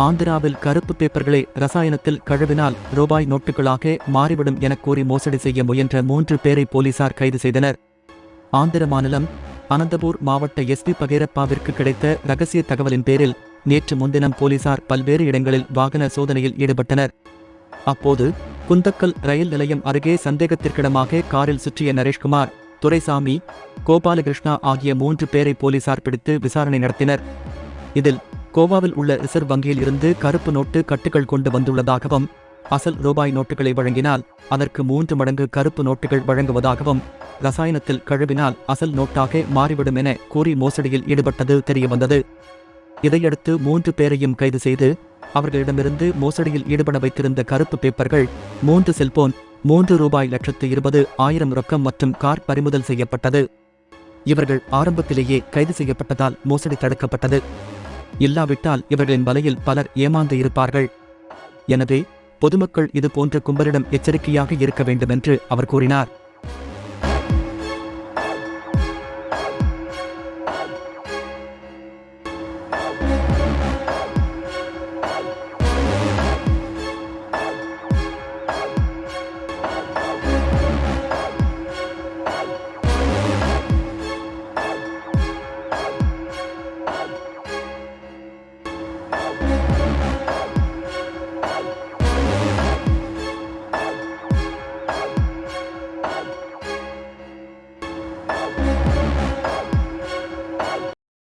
ஆந்திராவில் கருப்பு பேப்பர்களை ரசாயனத்தில் கழுவினால் ரூபாய் நோட்டுகளாக மாறிவிடும் எனக் கூறி மோசடி செய்ய முயன்ற மூன்று பேரை போலீசார் கைது செய்தனர். ஆந்திர மாநிலம் அனந்தபூர் மாவட்ட எஸ்பி பகேரப்பாவிற்கு கிடைத்த ரகசிய தகவலின் பேரில் நேற்று முன்தினம் போலீசார் பல்வேறு இடங்களில் வாகன சோதனையில் ஈடுபட்டனர். அப்போது குந்தக்கல் ரயில் நிலையம் அருகே சந்தேகத்திற்கிடமாக காரில் சுற்றிய நரேஷ்குமார் துரைசாமி கோபாலகிருஷ்ணா ஆகிய மூன்று பேரை போலீசார் பிடித்து விசாரணை நடத்தினர். இதில் கோவாவில் உள்ள ரிசர்வ் வங்கியில் இருந்து கருப்பு நோட்டு கட்டுகள் கொண்டு வந்துள்ளதாகவும் அசல் ரூபாய் நோட்டுகளை வழங்கினால் அதற்கு மூன்று மடங்கு கருப்பு நோட்டுகள் வழங்குவதாகவும் ரசாயனத்தில் கழுவினால் அசல் நோட்டாக மாறிவிடும் என கூறி மோசடியில் ஈடுபட்டது தெரியவந்தது. இதையடுத்து மூன்று பேரையும் கைது செய்து அவர்களிடமிருந்து மோசடியில் ஈடுபட வைத்திருந்த கருப்பு பேப்பர்கள் மூன்று செல்போன் மூன்று ரூபாய் லட்சத்து இருபது ஆயிரம் ரொக்கம் மற்றும் கார் பறிமுதல் செய்யப்பட்டது. இவர்கள் ஆரம்பத்திலேயே கைது செய்யப்பட்டதால் மோசடி தடுக்கப்பட்டது. இல்லாவிட்டால் இவர்களின் வலையில் பலர் ஏமாந்து இருப்பார்கள். எனவே பொதுமக்கள் இது போன்ற கும்பலிடம் எச்சரிக்கையாக இருக்க வேண்டும் என்று அவர் கூறினார்.